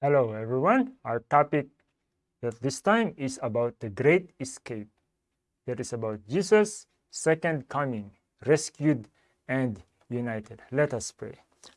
Hello everyone. Our topic at this time is about the great escape. That is about Jesus' second coming, rescued and united. Let us pray.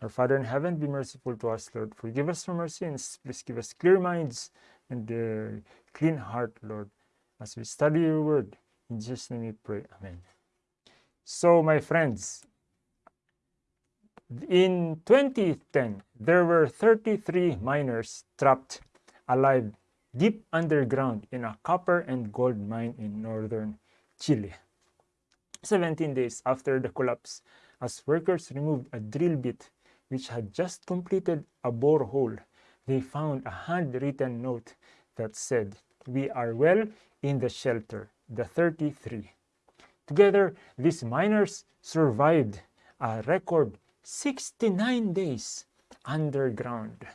Our Father in heaven, be merciful to us, Lord. Forgive us from our sins. Please give us clear minds and a clean heart, Lord, as we study your word. In Jesus' name we pray. Amen. So, my friends, in 2010, there were 33 miners trapped alive deep underground in a copper and gold mine in northern Chile. 17 days after the collapse, as workers removed a drill bit which had just completed a borehole, they found a handwritten note that said, We are well in the shelter, the 33. Together, these miners survived a record 69 days underground.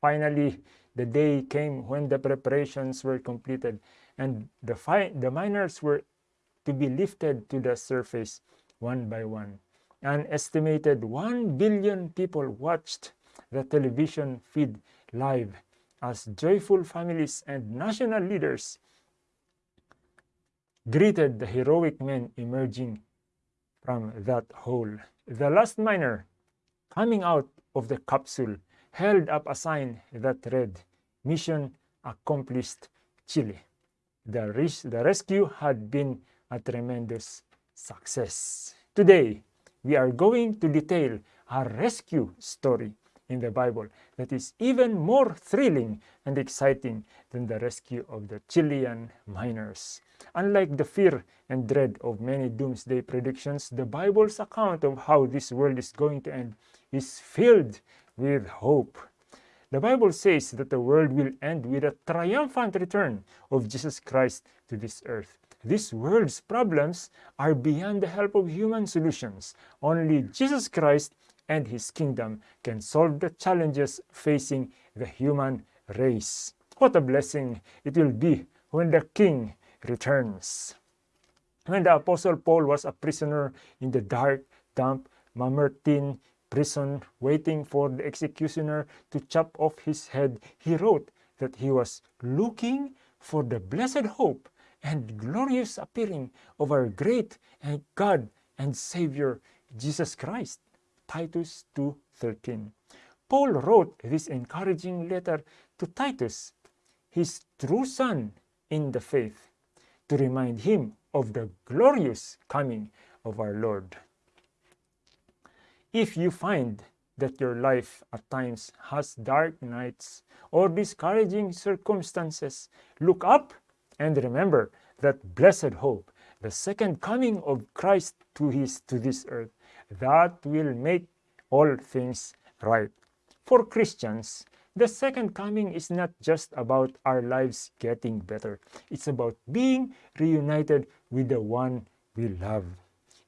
Finally, the day came when the preparations were completed and the, the miners were to be lifted to the surface one by one. An estimated 1 billion people watched the television feed live as joyful families and national leaders greeted the heroic men emerging from that hole. The last miner coming out of the capsule held up a sign that read, Mission Accomplished Chile. The, res the rescue had been a tremendous success. Today, we are going to detail a rescue story in the Bible that is even more thrilling and exciting than the rescue of the Chilean miners. Unlike the fear and dread of many doomsday predictions, the Bible's account of how this world is going to end is filled with hope. The Bible says that the world will end with a triumphant return of Jesus Christ to this earth. This world's problems are beyond the help of human solutions. Only Jesus Christ and his kingdom can solve the challenges facing the human race. What a blessing it will be when the king returns. When the Apostle Paul was a prisoner in the dark, damp Mamertine prison, waiting for the executioner to chop off his head, he wrote that he was looking for the blessed hope and glorious appearing of our great and God and Savior Jesus Christ. Titus 2.13. Paul wrote this encouraging letter to Titus, his true son in the faith, to remind him of the glorious coming of our Lord. If you find that your life at times has dark nights or discouraging circumstances, look up and remember that blessed hope, the second coming of Christ to, his, to this earth, that will make all things right. For Christians, the second coming is not just about our lives getting better. It's about being reunited with the one we love.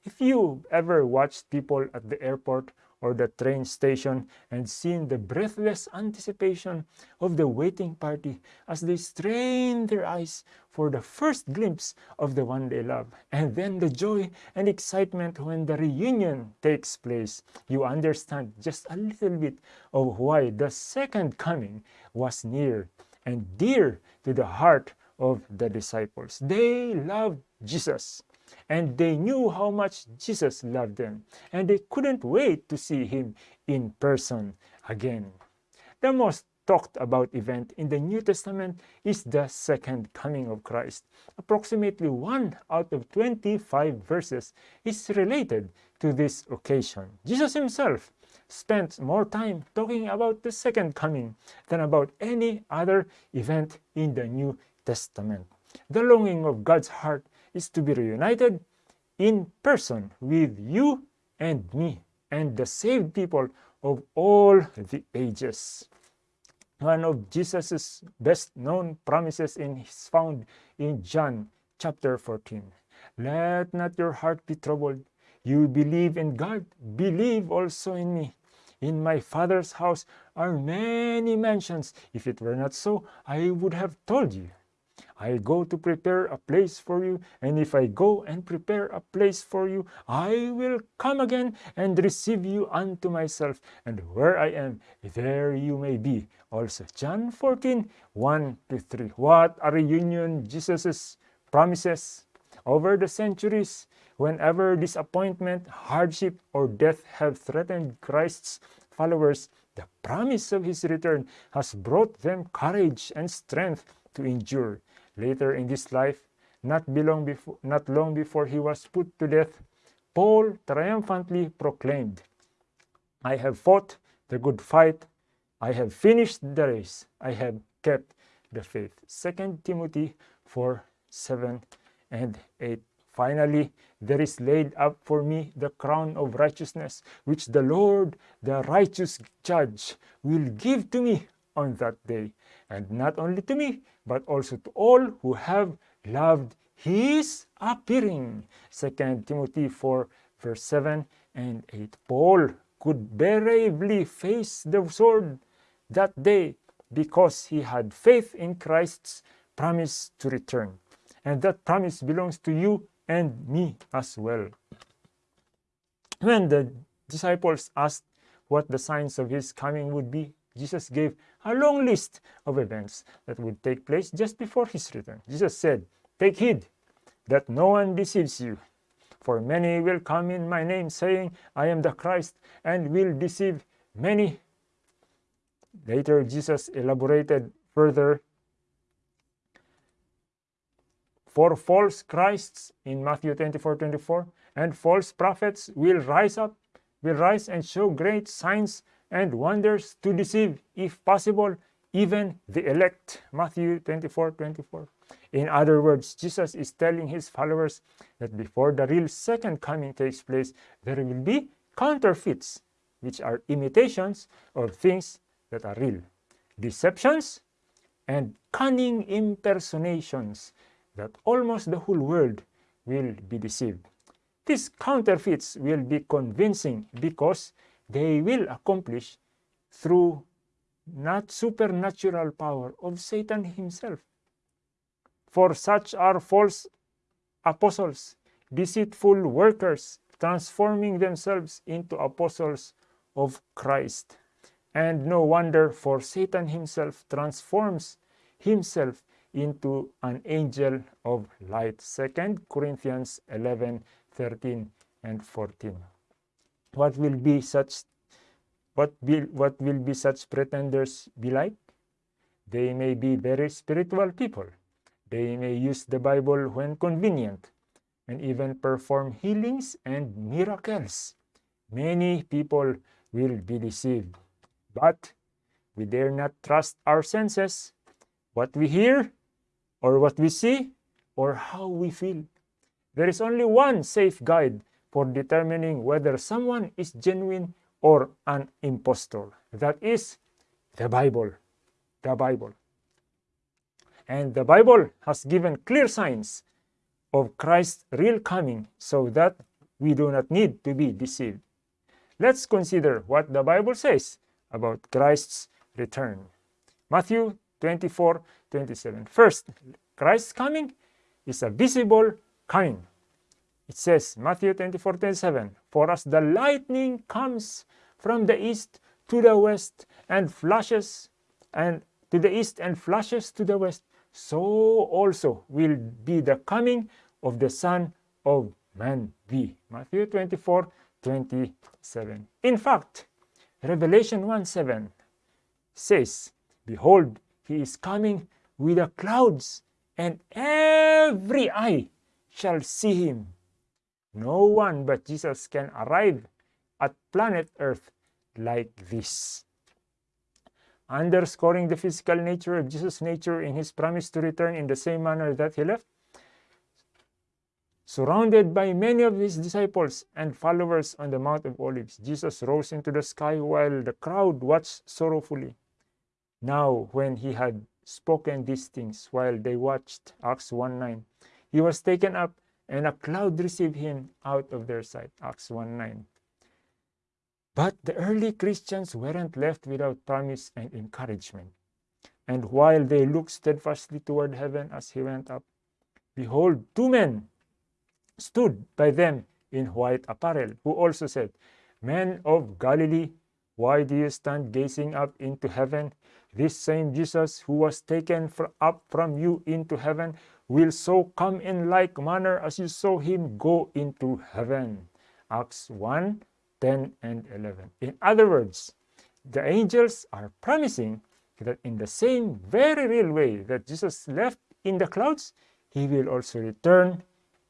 If you ever watched people at the airport or the train station and seen the breathless anticipation of the waiting party as they strain their eyes for the first glimpse of the one they love. And then the joy and excitement when the reunion takes place. You understand just a little bit of why the second coming was near and dear to the heart of the disciples. They loved Jesus and they knew how much Jesus loved them, and they couldn't wait to see him in person again. The most talked about event in the New Testament is the second coming of Christ. Approximately 1 out of 25 verses is related to this occasion. Jesus himself spent more time talking about the second coming than about any other event in the New Testament. The longing of God's heart is to be reunited in person with you and me and the saved people of all the ages. One of Jesus' best known promises is found in John chapter 14. Let not your heart be troubled. You believe in God, believe also in me. In my Father's house are many mansions. If it were not so, I would have told you. I go to prepare a place for you, and if I go and prepare a place for you, I will come again and receive you unto myself, and where I am, there you may be. Also, John 14, 1 to 3. What a reunion Jesus' promises over the centuries. Whenever disappointment, hardship, or death have threatened Christ's followers, the promise of his return has brought them courage and strength to endure. Later in this life, not, long before, not long before he was put to death, Paul triumphantly proclaimed, I have fought the good fight, I have finished the race, I have kept the faith. 2 Timothy 4 7 and 8. Finally, there is laid up for me the crown of righteousness, which the Lord, the righteous judge, will give to me on that day, and not only to me, but also to all who have loved his appearing. 2 Timothy 4, verse 7 and 8. Paul could bravely face the sword that day because he had faith in Christ's promise to return. And that promise belongs to you and me as well. When the disciples asked what the signs of his coming would be, Jesus gave a long list of events that would take place just before his return. Jesus said, Take heed that no one deceives you. For many will come in my name, saying, I am the Christ, and will deceive many. Later, Jesus elaborated further for false Christs in Matthew 24 24, and false prophets will rise up, will rise and show great signs and wonders to deceive, if possible, even the elect. Matthew 24 24. In other words, Jesus is telling his followers that before the real second coming takes place, there will be counterfeits, which are imitations of things that are real, deceptions, and cunning impersonations that almost the whole world will be deceived. These counterfeits will be convincing because they will accomplish through not supernatural power of Satan himself. For such are false apostles, deceitful workers, transforming themselves into apostles of Christ. And no wonder, for Satan himself transforms himself into an angel of light. 2 Corinthians 11, 13 and 14. What will be such what will, what will be such pretenders be like? They may be very spiritual people. They may use the Bible when convenient and even perform healings and miracles. Many people will be deceived. But we dare not trust our senses, what we hear, or what we see, or how we feel. There is only one safe guide for determining whether someone is genuine or an impostor. That is the Bible. The Bible. And the Bible has given clear signs of Christ's real coming so that we do not need to be deceived. Let's consider what the Bible says about Christ's return. Matthew 24 27. First, Christ's coming is a visible coming. It says, Matthew 24 27, For as the lightning comes from the east to the west and flashes and to the east and flashes to the west, so also will be the coming of the Son of Man be. Matthew 24 27. In fact, Revelation 1 7 says, Behold, he is coming with the clouds, and every eye shall see him. No one but Jesus can arrive at planet Earth like this. Underscoring the physical nature of Jesus' nature in his promise to return in the same manner that he left, Surrounded by many of his disciples and followers on the Mount of Olives, Jesus rose into the sky while the crowd watched sorrowfully. Now, when he had spoken these things while they watched, Acts 1 9, he was taken up, and a cloud received him out of their sight. Acts 1 9. But the early Christians weren't left without promise and encouragement. And while they looked steadfastly toward heaven as he went up, behold, two men stood by them in white apparel, who also said, Men of Galilee, why do you stand gazing up into heaven? This same Jesus who was taken up from you into heaven will so come in like manner as you saw him go into heaven. Acts 1 10 and 11. In other words, the angels are promising that in the same very real way that Jesus left in the clouds, he will also return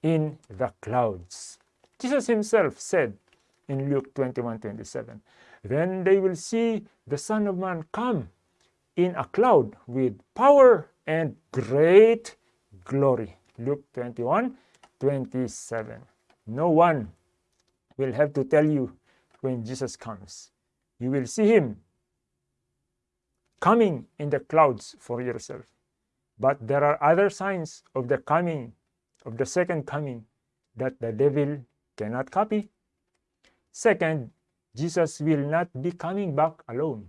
in the clouds. Jesus himself said in Luke 21 27, Then they will see the Son of Man come in a cloud with power and great glory. Luke 21 27. No one will have to tell you when Jesus comes. You will see him coming in the clouds for yourself. But there are other signs of the coming, of the second coming, that the devil cannot copy. Second, Jesus will not be coming back alone.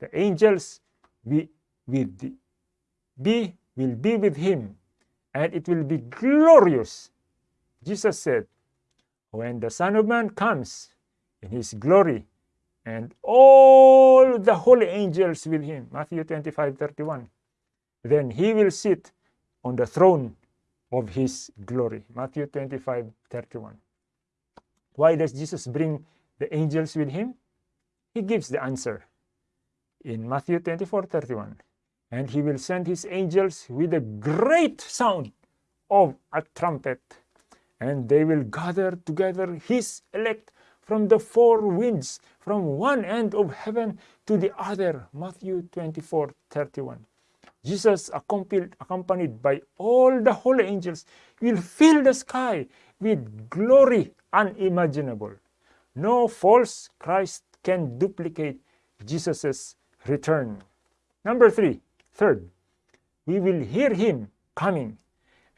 The angels will, will be, will be with him, and it will be glorious. Jesus said, When the Son of Man comes in his glory, and all the holy angels with him. Matthew 25 31. Then he will sit on the throne of his glory. Matthew 25 31. Why does Jesus bring the angels with him? He gives the answer in Matthew 24 31. And he will send his angels with a great sound of a trumpet, and they will gather together his elect from the four winds, from one end of heaven to the other. Matthew 24 31. Jesus, accompanied, accompanied by all the holy angels, will fill the sky with glory unimaginable. No false Christ can duplicate Jesus' return. Number three, third, we will hear him coming,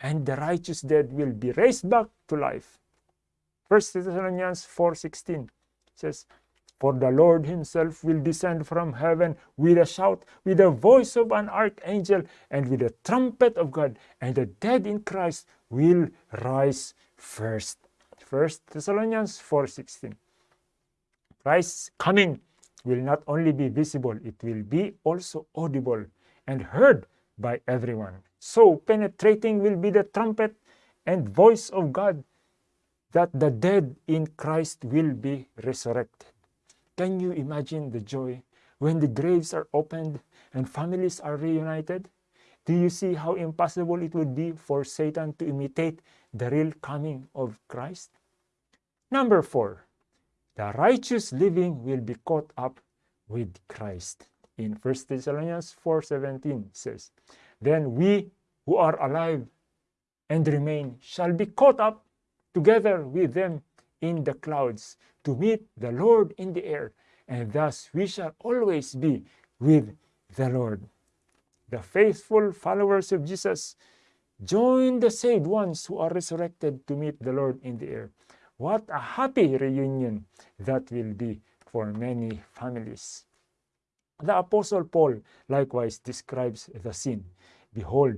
and the righteous dead will be raised back to life. 1 Thessalonians 4.16 says, For the Lord himself will descend from heaven with a shout, with the voice of an archangel, and with the trumpet of God, and the dead in Christ will rise first. 1 Thessalonians 4.16 Christ's coming will not only be visible, it will be also audible and heard by everyone. So penetrating will be the trumpet and voice of God that the dead in Christ will be resurrected. Can you imagine the joy when the graves are opened and families are reunited? Do you see how impossible it would be for Satan to imitate the real coming of Christ? Number four, the righteous living will be caught up with Christ. In 1 Thessalonians 4.17 says, Then we who are alive and remain shall be caught up together with them in the clouds to meet the Lord in the air, and thus we shall always be with the Lord. The faithful followers of Jesus join the saved ones who are resurrected to meet the Lord in the air. What a happy reunion that will be for many families. The Apostle Paul likewise describes the scene. Behold,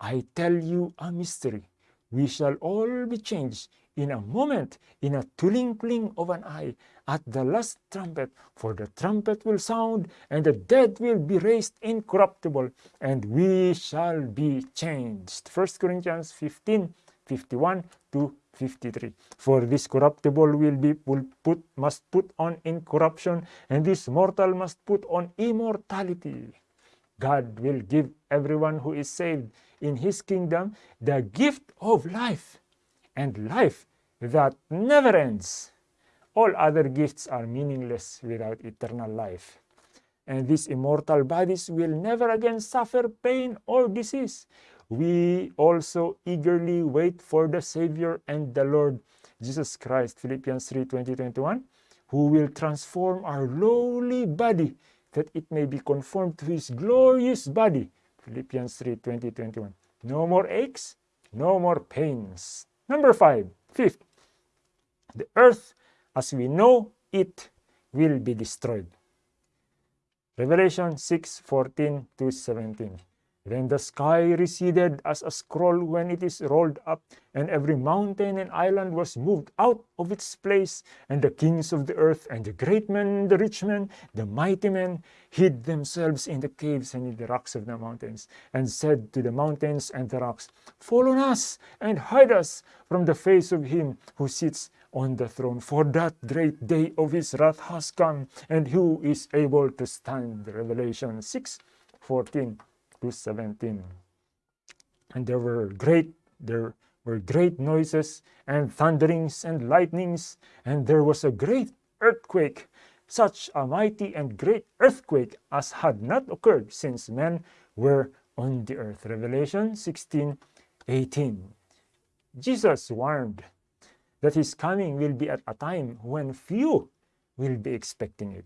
I tell you a mystery we shall all be changed in a moment, in a twinkling of an eye, at the last trumpet. For the trumpet will sound, and the dead will be raised incorruptible, and we shall be changed. 1 Corinthians 15 51 to 53. For this corruptible will be will put must put on incorruption, and this mortal must put on immortality. God will give everyone who is saved in his kingdom the gift of life and life that never ends. All other gifts are meaningless without eternal life. And these immortal bodies will never again suffer pain or disease. We also eagerly wait for the Savior and the Lord Jesus Christ, Philippians 3 20 21, who will transform our lowly body that it may be conformed to his glorious body Philippians 3 20 21. No more aches, no more pains. Number five, fifth, the earth as we know it will be destroyed. Revelation 6 14 to 17. Then the sky receded as a scroll when it is rolled up, and every mountain and island was moved out of its place. And the kings of the earth, and the great men, the rich men, the mighty men, hid themselves in the caves and in the rocks of the mountains, and said to the mountains and the rocks, Fall on us and hide us from the face of him who sits on the throne. For that great day of his wrath has come, and who is able to stand? Revelation 6 14 to 17. And there were great there were great noises and thunderings and lightnings, and there was a great earthquake, such a mighty and great earthquake as had not occurred since men were on the earth. Revelation 16 18. Jesus warned that his coming will be at a time when few will be expecting it.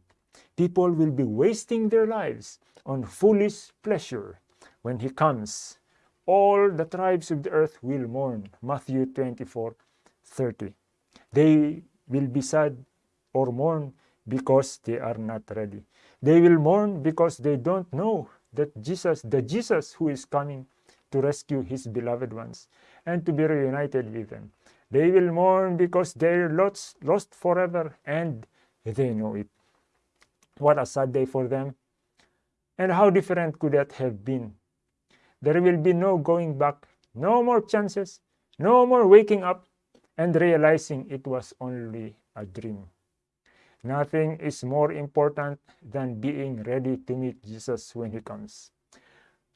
People will be wasting their lives on foolish pleasure when he comes. All the tribes of the earth will mourn. Matthew 24 30. They will be sad or mourn because they are not ready. They will mourn because they don't know that Jesus, the Jesus who is coming to rescue his beloved ones and to be reunited with them. They will mourn because they're lost, lost forever and they know it. What a sad day for them. And how different could that have been there will be no going back, no more chances, no more waking up and realizing it was only a dream. Nothing is more important than being ready to meet Jesus when he comes.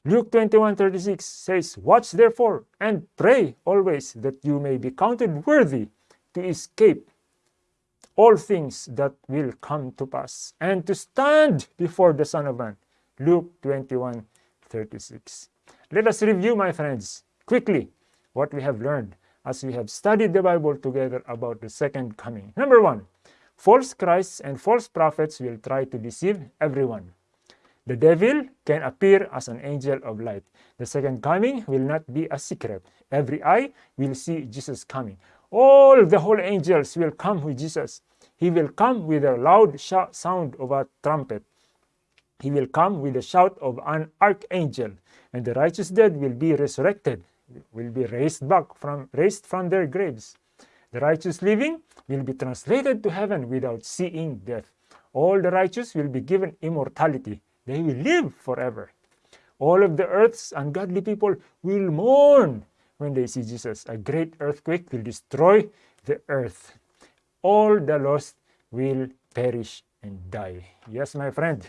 Luke 21:36 says, Watch therefore and pray always that you may be counted worthy to escape all things that will come to pass and to stand before the Son of Man. Luke 21 36. Let us review, my friends, quickly what we have learned as we have studied the Bible together about the second coming. Number one, false Christs and false prophets will try to deceive everyone. The devil can appear as an angel of light. The second coming will not be a secret. Every eye will see Jesus coming. All the whole angels will come with Jesus. He will come with a loud sound of a trumpet. He will come with the shout of an archangel and the righteous dead will be resurrected, will be raised back from raised from their graves. The righteous living will be translated to heaven without seeing death. All the righteous will be given immortality. They will live forever. All of the earth's ungodly people will mourn when they see Jesus. A great earthquake will destroy the earth. All the lost will perish and die. Yes, my friend,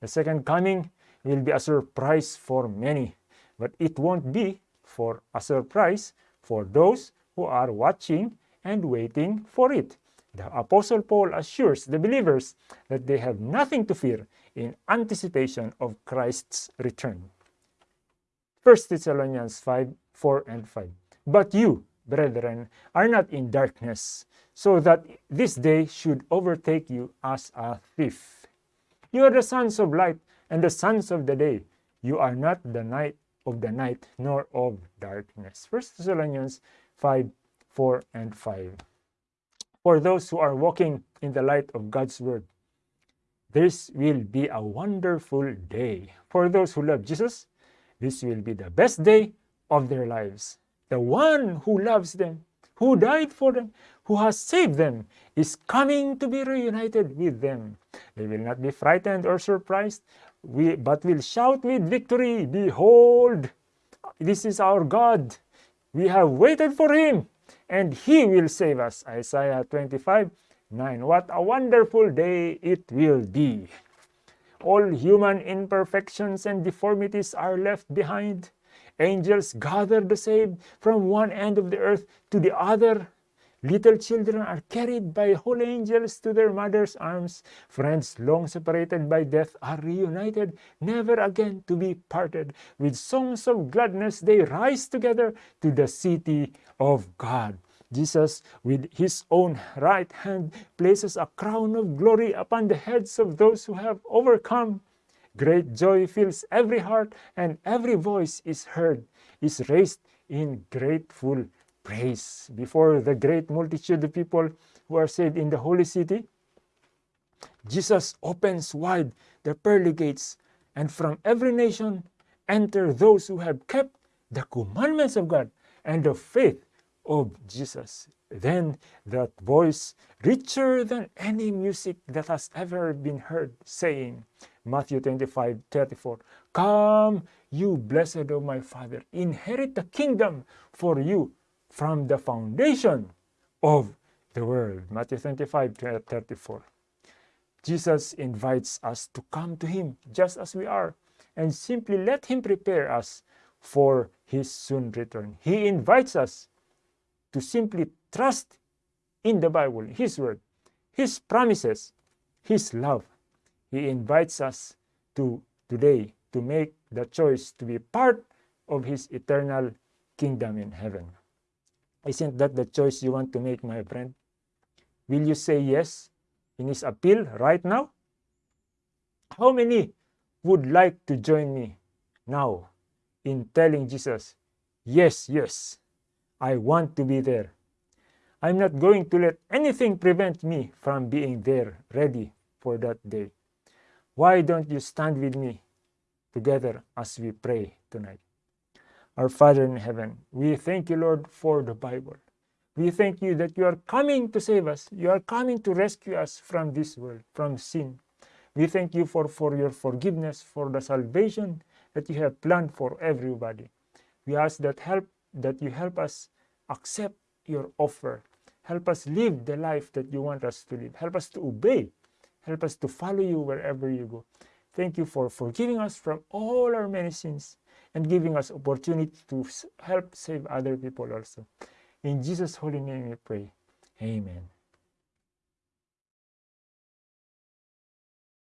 the second coming will be a surprise for many, but it won't be for a surprise for those who are watching and waiting for it. The Apostle Paul assures the believers that they have nothing to fear in anticipation of Christ's return. 1 Thessalonians 5 4 and 5. But you, brethren, are not in darkness, so that this day should overtake you as a thief. You are the sons of light and the sons of the day. You are not the night of the night, nor of darkness. 1 Thessalonians 5 4 and 5. For those who are walking in the light of God's word, this will be a wonderful day. For those who love Jesus, this will be the best day of their lives. The one who loves them, who died for them, who has saved them, is coming to be reunited with them. They will not be frightened or surprised, we, but will shout with victory, Behold, this is our God. We have waited for him, and he will save us. Isaiah 25, 9. What a wonderful day it will be. All human imperfections and deformities are left behind. Angels gather the saved from one end of the earth to the other Little children are carried by holy angels to their mother's arms. Friends long separated by death are reunited, never again to be parted. With songs of gladness they rise together to the city of God. Jesus, with his own right hand, places a crown of glory upon the heads of those who have overcome. Great joy fills every heart, and every voice is heard, is raised in grateful praise before the great multitude of people who are saved in the holy city. Jesus opens wide the pearly gates, and from every nation enter those who have kept the commandments of God and the faith of Jesus. Then that voice, richer than any music that has ever been heard, saying, Matthew 25, 34, Come, you blessed of my Father, inherit the kingdom for you from the foundation of the world. Matthew 25, 34. Jesus invites us to come to Him just as we are and simply let Him prepare us for His soon return. He invites us to simply trust in the Bible, His Word, His promises, His love. He invites us to today to make the choice to be part of His eternal kingdom in heaven. Isn't that the choice you want to make, my friend? Will you say yes in His appeal right now? How many would like to join me now in telling Jesus, Yes, yes, I want to be there. I'm not going to let anything prevent me from being there, ready for that day. Why don't you stand with me together as we pray tonight? Our Father in heaven, we thank you, Lord, for the Bible. We thank you that you are coming to save us. You are coming to rescue us from this world, from sin. We thank you for, for your forgiveness, for the salvation that you have planned for everybody. We ask that help that you help us accept your offer. Help us live the life that you want us to live. Help us to obey. Help us to follow you wherever you go. Thank you for forgiving us from all our many sins and giving us opportunity to help save other people also. In Jesus' holy name we pray. Amen.